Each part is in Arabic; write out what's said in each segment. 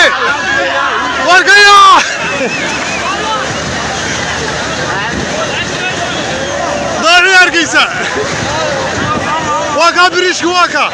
Hey! Wargaya! Dar yargıysa. Waka bir iş waka.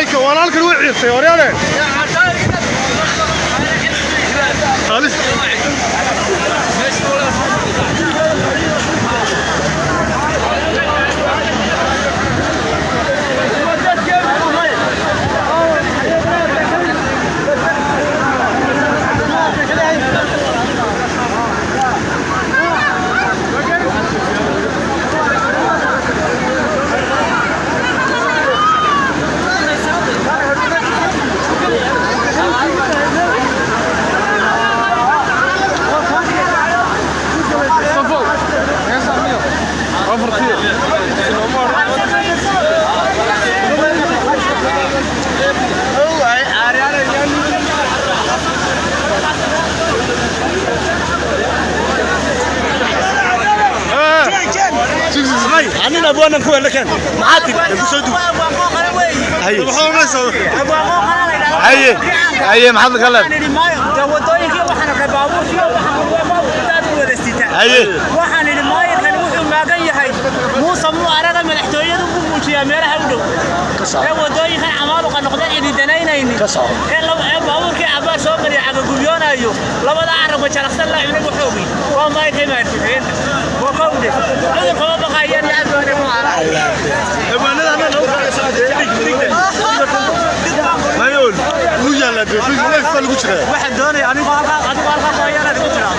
walaalkan wuu ciirtay horyaale عنين ابوانا كوي لكن معاتب بسودو هي هي هي محمد خلد هي waxaan idhi maayirkani wuxuu maagan yahay muuse muu araga madaxtooyadu ku muujiyaa meelaha u dhow ee wadooyinkan camaaluqa noqda cididanaynaynin ee laba- ee baabuurkii cabaar soo mariya cagagubyoonayo labada carabka jalaqsan la cunay waxoogi waa maayirkay maartixeen waa kowde cudurka ma baqayaan iyo abdoone mu mayool uu yaala de fi leef baa lagu jiraa waxaan doonaya anigu halkaa adigu halkaa hooyanaad ku tiraa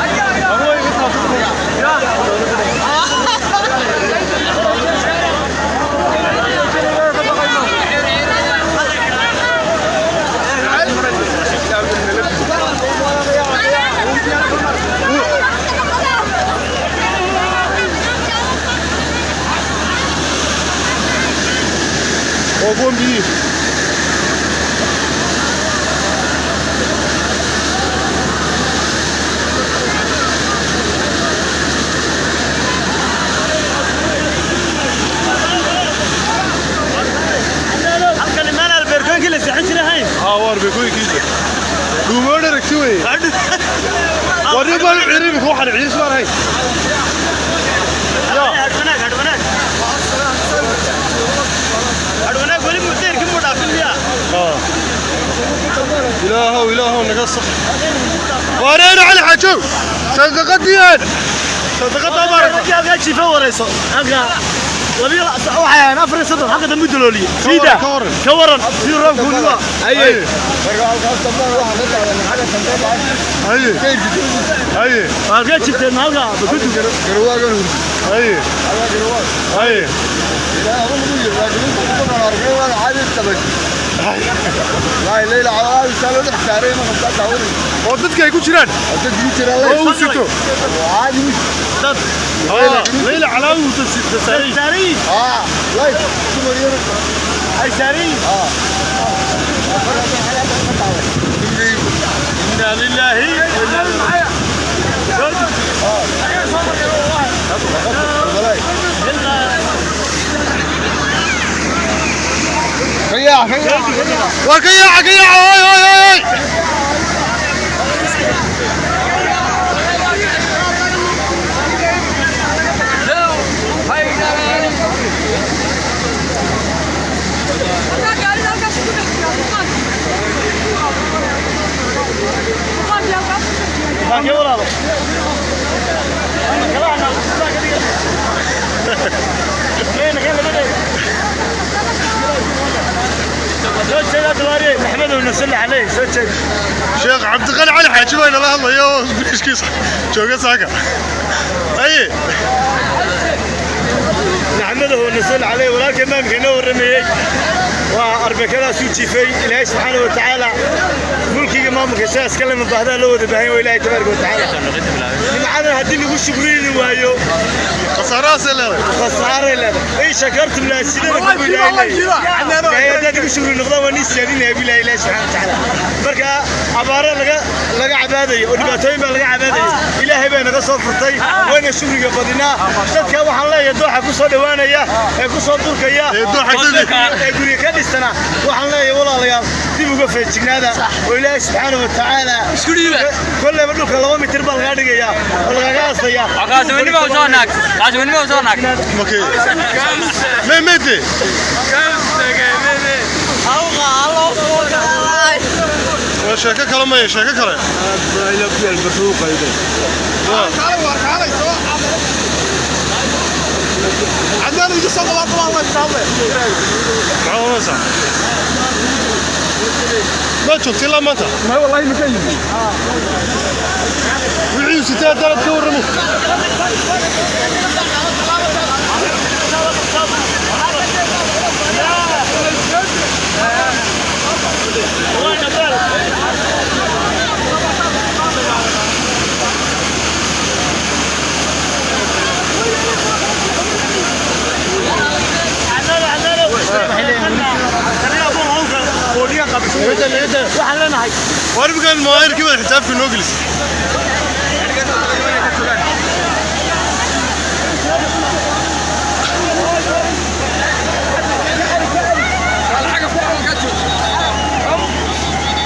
baan u ciiray imika waxaan ciiris baan ahayn hadwanaag hadwanaag hadwanaag weli mudeerkii muu dhaafin miyaa ilaahow ilaahow naga xajow sadaqadiyaan sadaqadaa maaragta halkaa jiifa warayso halkaa labiyo waxay ahayn afar iyo soddon xagga dambe dalooliye waran, siida ka waran. ka waran sidii roobka weli waa haye haye haye halkee jirteen halka bakudu haye haye oo dadka ay ku jiraan oo uu sito dad Ah, leyla calaawi uu tasaaray saariin ay saariin inna lillahi wa شيخ عبد الغني على حاجة وين الله الله يا إيش كيس. شو قصاك أي. نحمده ونسل عليه ولكن ما مكينا ورميه وأربكنا سوتي في الله سبحانه وتعالى ملكي مامك إيش اتكلم من بعدها لو ذبحين ولا تبارك وتعالى. معنا هدي لي وش بريني وايو. خسارة لا خسارة لا اي شكرت من السيده لا لا أنا يا دادي وش بريني نقضى وني سيادين يا بلا اله سبحانه وتعالى. بركا عبارة لا لا عبادة. ودباتين با لا عبادة. إلهي بينا سو فرتي وين يا بدينا دادك waxaan leeyahay dooxa ku soo dhawaanaya ee ku soo durkaya ee dooxa ee guriga ka dhistana waxaan leeyahay walaalayaal dib uga feejignaada oo ilaahay subxaana wa tacaala kolleyba dhulka laba mitir baa lagaa dhigaya oo lagaga aastaya makee me mede waa sheeko kale maya sheeko macho kila mata ma wallahi ma kayin wixii sitaa dalad ka warramo Yeah. Leenahay waa imkaan mawaayirkii wada xisaabka noo gelisay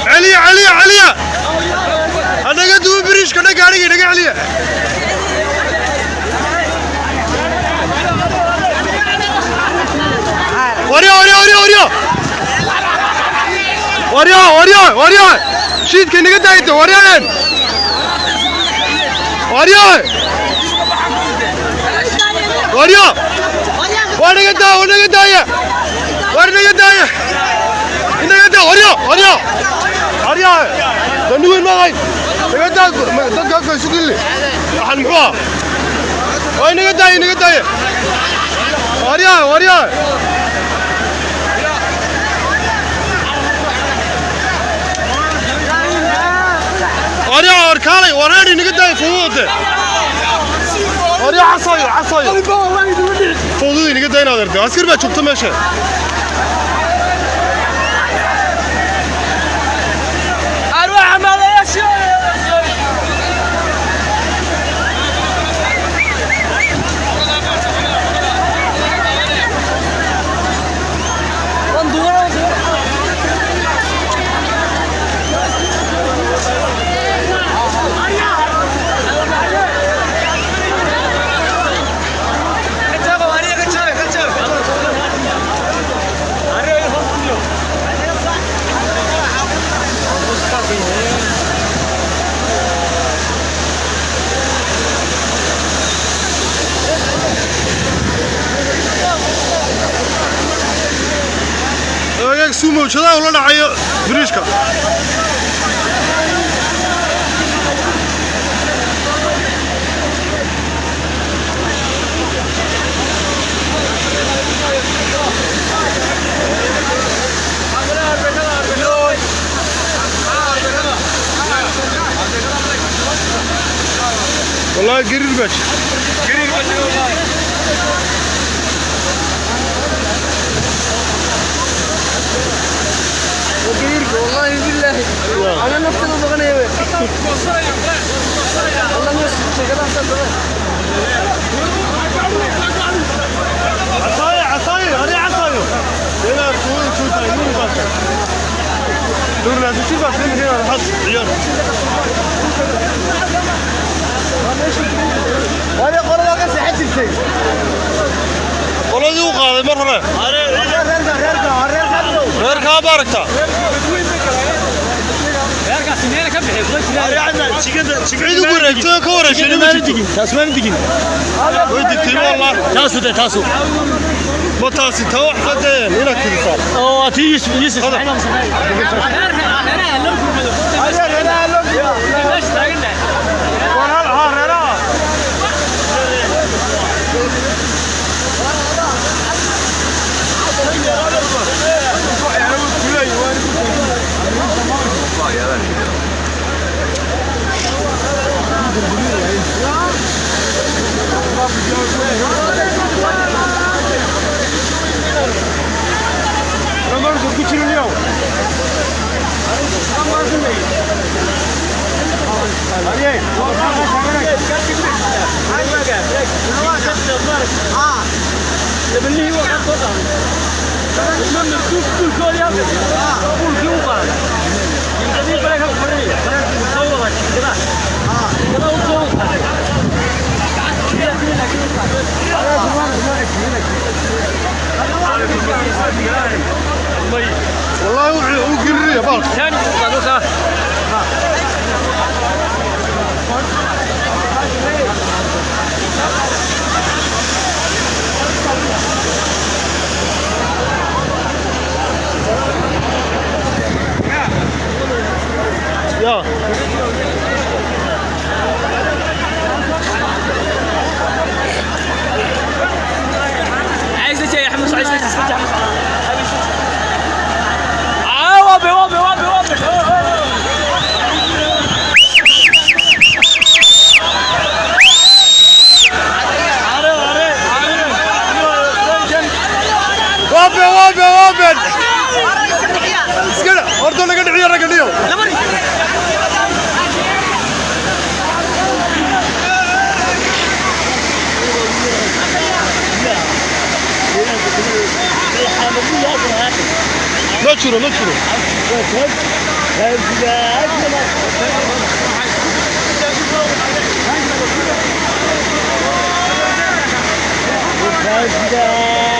celiya celiya celiya hanaga duwa biriishka dha gaadhiga naga celiya warya warya warya waryaa waryaa waryaa shiidka inaga daayta waryaaen waryaa waryaa warnaga daa warnaga daaya warnaga daaya inaga daa waryaa waryaa waryaa danuweyn maqayn naga daa dadkaaka isugille waxaan muxuu ah waa inaga daaya inaga daaya waryaa waryaa وريع وركالي وريني نقدر فوض وريع عصاي عصاي فوضي نقدر نادرت عسكر بقى شوفت ماشي أروح عمال يا شيخ Все, брюшка. Vallahi girir kaç. Girir kaç. باش والله بالله. أنا نفس المغني والله نفس عصاية عصاية هذه عصاية هنا تقول شو تايمون بس دور لازم شو بس هنا الحظ عيال وأنا قرر اقص حد الشيء والله ذو قاضي مرة غير كاب باركتا عيد وقرأ تو كورة شنو ما تجي taasmaan digin ويدك والله de taasu ما تاسي تو حتى هنا كذا صار 七十六。三八。个，十九。啊。你们？你两个啊？你们。يا يا عايز يا حمص عايز اسمع حمص Look through, look through. Let's go.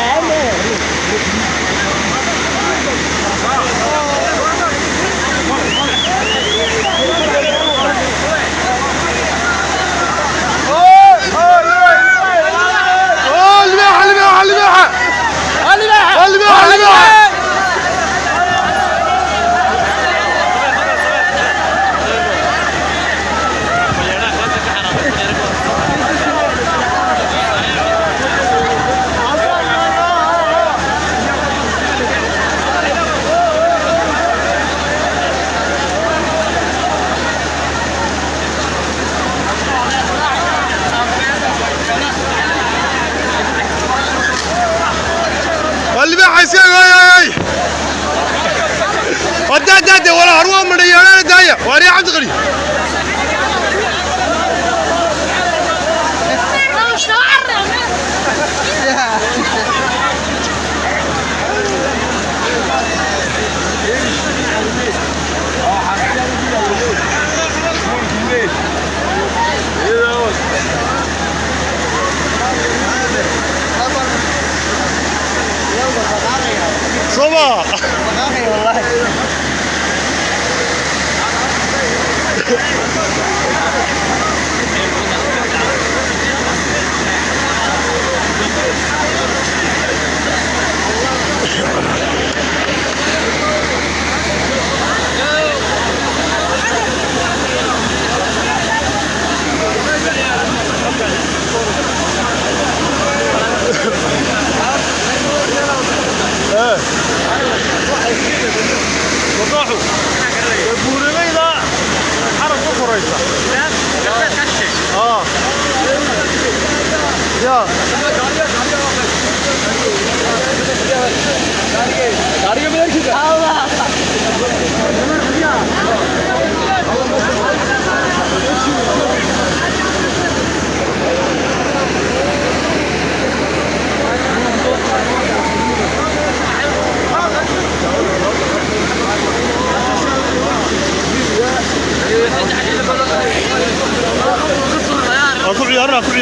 الماحه يسير أي أي ودع دع ولا هروة من ريانا دايا واري عبد الغني Bravo! Marami, wallahi.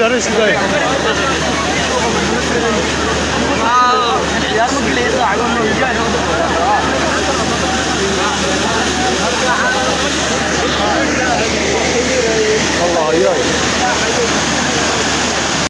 yarış today.